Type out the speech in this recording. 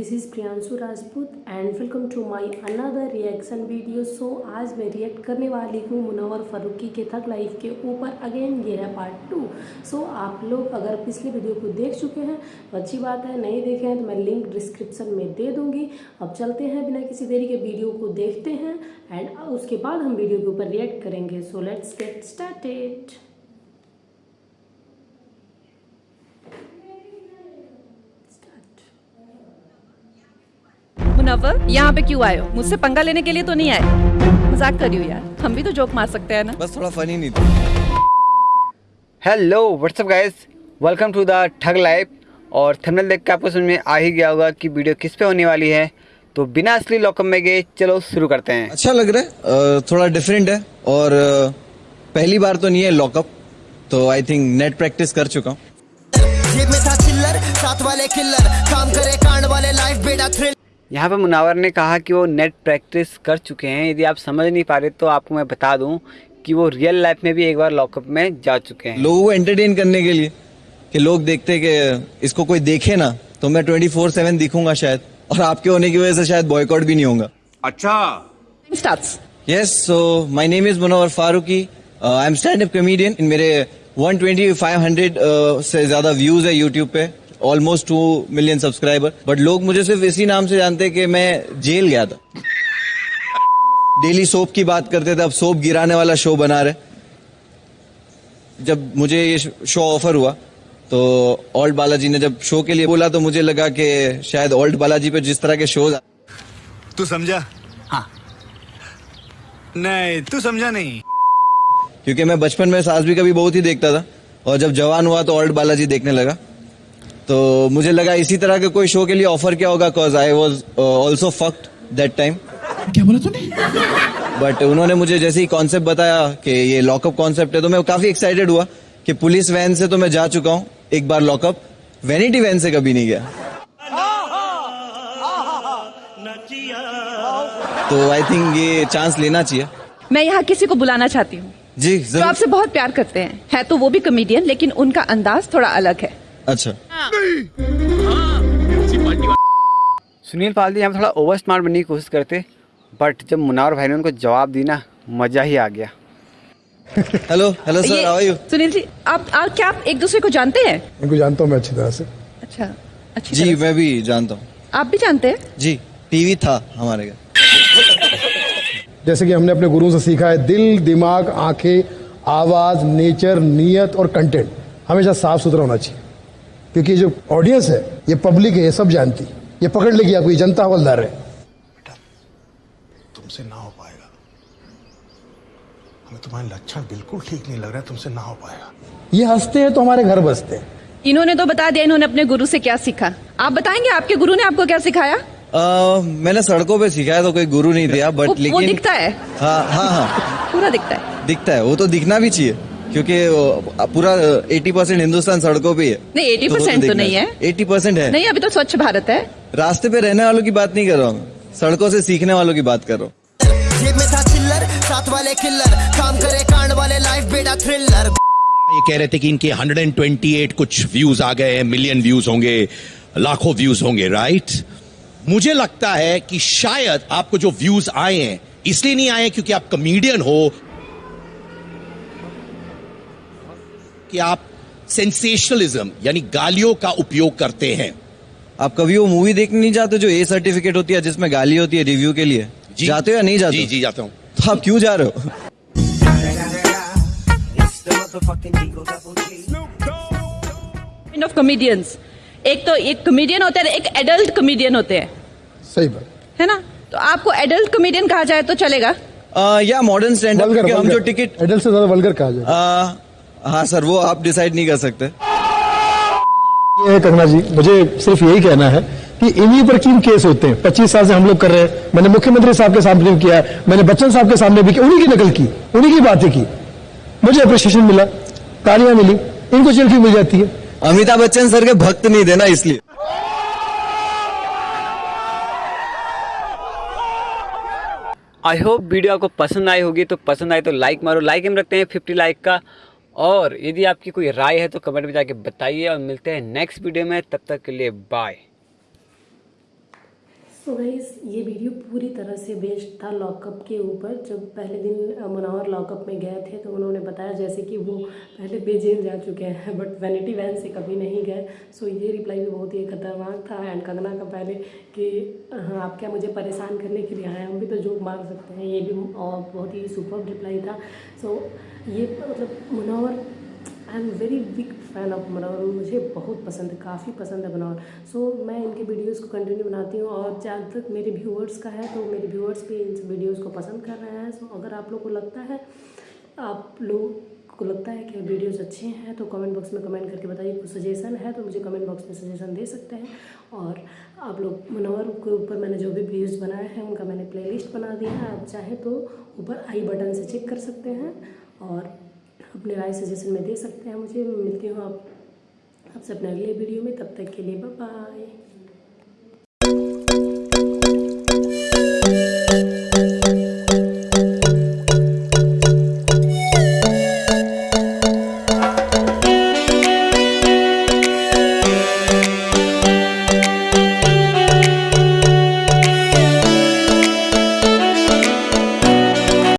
Rajput and welcome to my another reaction video so आज मैं react करने वाली हूँ मुनवर फारूकी के थक लाइफ के ऊपर. अगेन ये है पार्ट टू सो so, आप लोग अगर पिछले वीडियो को देख चुके हैं तो अच्छी बात है. नहीं देखे हैं तो मैं लिंक डिस्क्रिप्शन में दे दूँगी. अब चलते हैं बिना किसी देरी के वीडियो को देखते हैं एंड उसके बाद हम वीडियो के ऊपर रिएक्ट करेंगे. So let's get started Munawar यहाँ पे क्यों आए हो? मुझसे पंगा लेने के लिए तो नहीं आए। मज़ाक कर रही हो यार। हम भी तो जोक मार सकते हैं ना? बस थोड़ा फनी नहीं था। Hello what's up guys welcome to the thug life और थंबनेल देख के आपको समझ में आ ही गया होगा कि वीडियो किस पे होने वाली है। तो बिना असली लॉकअप में गए चलो शुरू करते हैं। अच्छा लग रहा है। थोड़ा डिफरेंट है। और पहली बार तो नहीं है लॉकअप तो आई थिंक नेट प्रैक्टिस कर चुका हूँ। साथ वाले किल्लर काम करे कांड वाले लाइफ बेड़ा थ्रिल यहाँ पे मुनावर ने कहा कि वो नेट प्रैक्टिस कर चुके हैं। यदि आप समझ नहीं पा रहे तो आपको मैं बता दूँ कि वो रियल लाइफ में भी एक बार लॉकअप में जा चुके हैं। लोगों को एंटरटेन करने के लिए कि लोग देखते कि इसको कोई देखे ना तो मैं ट्वेंटी फोर सेवन दिखूँगा शायद और आपके होने की वजह से शायद बॉयकॉट भी नहीं होगा। Starts yes so my name is Munawar Faruqui I am stand up comedian in मेरे 120 500 uh, से ज़्यादा व्यूज़ है यूट्यूब पे। Almost two million subscriber but लोग मुझे सिर्फ़ इसी नाम से जानते हैं कि मैं जेल गया था। डेली सोप की बात करते थे अब सोप गिराने वाला शो बना रहे जब मुझे ये शो ऑफ़र हुआ तो ऑल्ट बालाजी ने जब शो के लिए बोला तो मुझे लगा कि शायद ऑल्ट बालाजी पे जिस तरह के शोज़ तू समझा? हाँ। नहीं तू समझा नहीं। क्योंकि मैं बचपन में सास भी कभी बहुत ही देखता था और जब जवान हुआ तो ऑल्ट बालाजी देखने लगा। तो मुझे लगा इसी तरह के कोई शो के लिए ऑफ़र क्या होगा cause I was also fucked that time क्या बोला तूने? बट उन्होंने मुझे जैसे ही कॉन्सेप्ट बताया कि ये लॉकअप कॉन्सेप्ट है तो मैं काफ़ी एक्साइटेड हुआ कि पुलिस वैन से तो मैं जा चुका हूँ एक बार लॉकअप वैनिटी वैन से कभी नहीं गया। तो आई थिंक ये चांस लेना चाहिए। मैं यहाँ किसी को बुलाना चाहती हूँ। जी जो आपसे बहुत प्यार करते हैं। है तो वो भी कमेडियन लेकिन उनका अंदाज थोड़ा अलग है। अच्छा। सुनील पालदी यहाँ पे थोड़ा ओवर स्मार्ट बनने की कोशिश करते बट जब मुनावर भाई ने उनको जवाब दी ना मज़ा ही आ गया। Hello hello sir how are you Sunil ji आप, आप क्या आप एक दूसरे को जानते हैं? इनको जानता हूँ मैं अच्छी तरह से। अच्छा अच्छी जी मैं भी जानता हूँ। आप भी जानते हैं? जी टीवी था हमारे घर। जैसे कि हमने अपने गुरुओं से सीखा है दिल दिमाग आँखें आवाज़ नेचर नियत और कंटेंट हमेशा साफ़ सुथरा होना चाहिए। क्योंकि जो ऑडियंस है ये पब्लिक है ये सब जानती। है ये पकड़ लेगी आपको ये जनता हवलदार है। बेटा तुमसे ना हो पाएगा। हमें तुम्हारे लक्षण बिल्कुल ठीक नहीं लग रहा है तुमसे ना हो पाएगा। ये हँसते हैं तो हमारे घर बसते हैं। इन्होंने तो बता दिया इन्होंने अपने गुरु से क्या सीखा। आप बताएँगे आपके गुरु ने आपको क्या सिखाया? आ, मैंने सड़कों पे सीखा है तो कोई गुरु नहीं दिया वो, बट वो लेकिन दिखता है। हाँ हाँ हाँ। पूरा दिखता है। दिखता है वो तो दिखना भी चाहिए। क्योंकि पूरा एटी परसेंट हिंदुस्तान सड़कों पे है नहीं 80% तो नहीं है। एटी परसेंट है। नहीं अभी तो स्वच्छ भारत है। रास्ते पे रहने वालों की बात नहीं कर रहा हूँ। सड़कों से सीखने वालों की बात कर रहा हूँ। साथ वाले किल्लर काम करे कांड वाले लाइफ बेड़ा थ्रिलर ये कह रहे थे कि इनके 128 कुछ व्यूज़ आ गए मिलियन व्यूज़ होंगे लाखों व्यूज़ होंगे राइट मुझे लगता है कि शायद आपको जो व्यूज़ आए हैं इसलिए नहीं आए क्योंकि आप कमेडियन हो कि आप सेंसेशनलिज्म यानी गालियों का उपयोग करते हैं। आप कभी वो मूवी देखने नहीं जाते जो ए सर्टिफिकेट होती है जिसमें गाली होती है रिव्यू के लिए? जी। जाते हो या नहीं जाते जी जी जाता हूँ। तो आप क्यों जा रहे हो? ऑफ़ कॉमेडियंस एक तो एक कॉमेडियन होते हैं एक एडल्ट कॉमेडियन होते हैं। सही बात। है ना? तो आपको एडल्ट कॉमेडियन कहा जाए तो चलेगा। आ, या मॉडर्न स्टैंड हम जो टिकट एडल्ट से ज़्यादा वल्गर कहा जाए। आ, हाँ सर वो आप डिसाइड नहीं कर सकते। कंगना जी मुझे सिर्फ़ यही कहना है कि इन्हीं पर क्यों केस होते हैं? पच्चीस साल से हम लोग कर रहे हैं। मैंने मुख्यमंत्री साहब के सामने भी किया है। मैंने बच्चन साहब के सामने भी किया। उन्हीं की नकल की उन्हीं की बातें की। मुझे अप्रिशिएशन मिला तालियाँ मिली इनको जेल क्यों मिल जाती है? अमिताभ बच्चन सर के भक्त नहीं देना इसलिए। आई होप वीडियो आपको पसंद आई होगी तो पसंद आए तो लाइक मारो। लाइक हम रखते हैं फिफ्टी लाइक का। और यदि आपकी कोई राय है तो कमेंट में जाके बताइए और मिलते हैं नेक्स्ट वीडियो में, तब तक के लिए बाय सो सो गाइस ये वीडियो पूरी तरह से बेस्ड था लॉकअप के ऊपर। जब पहले दिन मुनावर लॉकअप में गए थे तो उन्होंने बताया जैसे कि वो पहले बेजेल जा चुके हैं बट वैनिटी वैन से कभी नहीं गए। सो ये रिप्लाई भी बहुत ही खतरनाक था एंड कंगना का पहले कि हाँ आप क्या मुझे परेशान करने के लिए आए हम भी तो जोक मार सकते हैं। ये भी बहुत ही सुपर रिप्लाई था। सो ये मतलब Munawar I am very big fan of Manohar मुझे बहुत पसंद है काफ़ी पसंद है मनोहर सो so, मैं इनके वीडियोस को कंटिन्यू बनाती हूँ और जहाँ तक मेरे व्यूअर्स का है तो मेरे व्यूअर्स भी इन वीडियोस को पसंद कर रहे हैं। सो so, अगर आप लोग को लगता है आप लोग को लगता है कि वीडियोस अच्छे हैं तो कमेंट बॉक्स में कमेंट करके बताइए कुछ सजेशन है तो मुझे कमेंट बॉक्स में सजेशन दे सकते हैं। और आप लोग मनोहर के ऊपर मैंने जो भी वीडियोस बनाए हैं उनका मैंने प्लेलिस्ट बना दिया है। आप चाहे तो ऊपर आई बटन से चेक कर सकते हैं और अपने राय सजेशन में दे सकते हैं। मुझे मिलती हूँ आप आपसे अपने अगले वीडियो में। तब तक के लिए बाय